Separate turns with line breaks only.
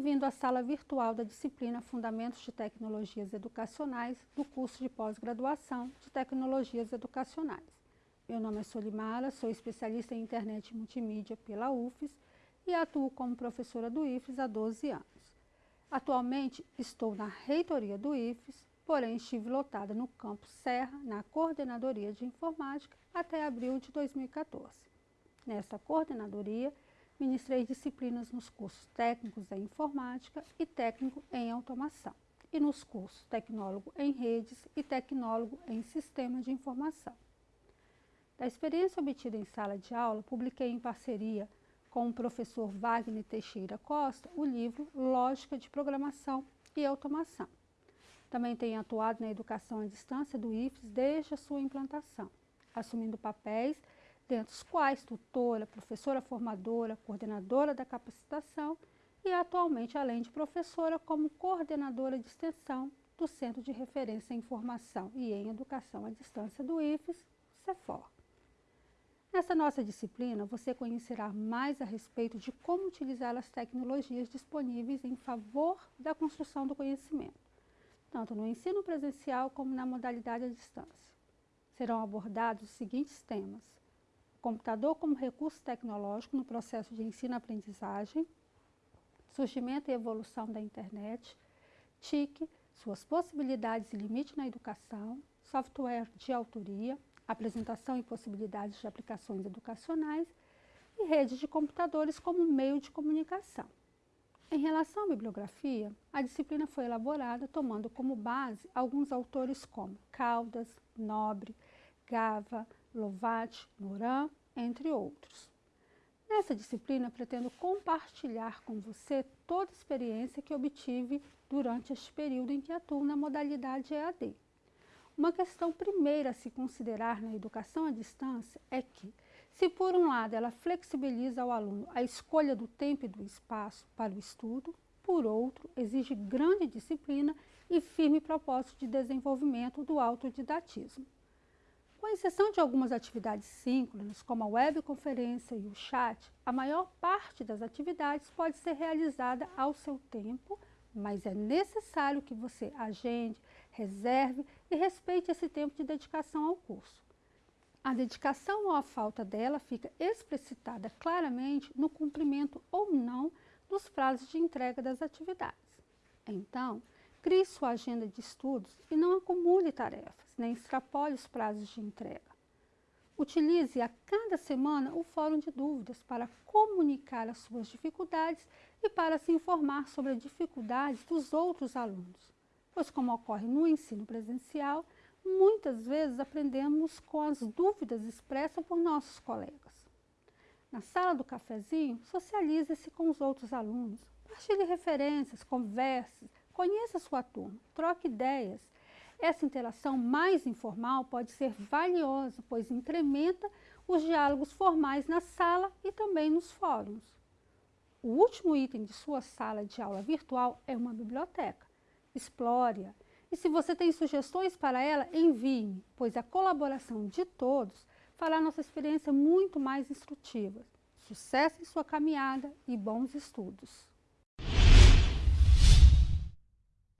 bem-vindo à sala virtual da disciplina Fundamentos de Tecnologias Educacionais do curso de pós-graduação de Tecnologias Educacionais. Meu nome é Solimara, sou especialista em internet e multimídia pela UFES e atuo como professora do IFES há 12 anos. Atualmente estou na reitoria do IFES, porém estive lotada no campus Serra, na coordenadoria de informática, até abril de 2014. Nesta coordenadoria, ministrei disciplinas nos cursos técnicos em informática e técnico em automação, e nos cursos tecnólogo em redes e tecnólogo em sistema de informação. Da experiência obtida em sala de aula, publiquei em parceria com o professor Wagner Teixeira Costa o livro Lógica de Programação e Automação. Também tenho atuado na educação à distância do IFES desde a sua implantação, assumindo papéis dentre os quais tutora, professora formadora, coordenadora da capacitação e atualmente, além de professora, como coordenadora de extensão do Centro de Referência em Informação e em Educação à Distância do IFES, CEFOR. Nessa nossa disciplina, você conhecerá mais a respeito de como utilizar as tecnologias disponíveis em favor da construção do conhecimento, tanto no ensino presencial como na modalidade à distância. Serão abordados os seguintes temas computador como recurso tecnológico no processo de ensino-aprendizagem, surgimento e evolução da internet, TIC, suas possibilidades e limites na educação, software de autoria, apresentação e possibilidades de aplicações educacionais e redes de computadores como meio de comunicação. Em relação à bibliografia, a disciplina foi elaborada tomando como base alguns autores como Caldas, Nobre, Gava, Lovat, Moran, entre outros. Nessa disciplina, pretendo compartilhar com você toda a experiência que obtive durante este período em que atuo na modalidade EAD. Uma questão primeira a se considerar na educação à distância é que, se por um lado ela flexibiliza ao aluno a escolha do tempo e do espaço para o estudo, por outro, exige grande disciplina e firme propósito de desenvolvimento do autodidatismo. Com exceção de algumas atividades síncronas, como a webconferência e o chat, a maior parte das atividades pode ser realizada ao seu tempo, mas é necessário que você agende, reserve e respeite esse tempo de dedicação ao curso. A dedicação ou a falta dela fica explicitada claramente no cumprimento ou não dos prazos de entrega das atividades. Então, Crie sua agenda de estudos e não acumule tarefas, nem extrapole os prazos de entrega. Utilize a cada semana o fórum de dúvidas para comunicar as suas dificuldades e para se informar sobre as dificuldades dos outros alunos, pois como ocorre no ensino presencial, muitas vezes aprendemos com as dúvidas expressas por nossos colegas. Na sala do cafezinho, socialize-se com os outros alunos, partilhe referências, converse, Conheça sua turma, troque ideias. Essa interação mais informal pode ser valiosa, pois incrementa os diálogos formais na sala e também nos fóruns. O último item de sua sala de aula virtual é uma biblioteca. Explore-a. E se você tem sugestões para ela, envie-me, pois a colaboração de todos fará nossa experiência muito mais instrutiva. Sucesso em sua caminhada e bons estudos!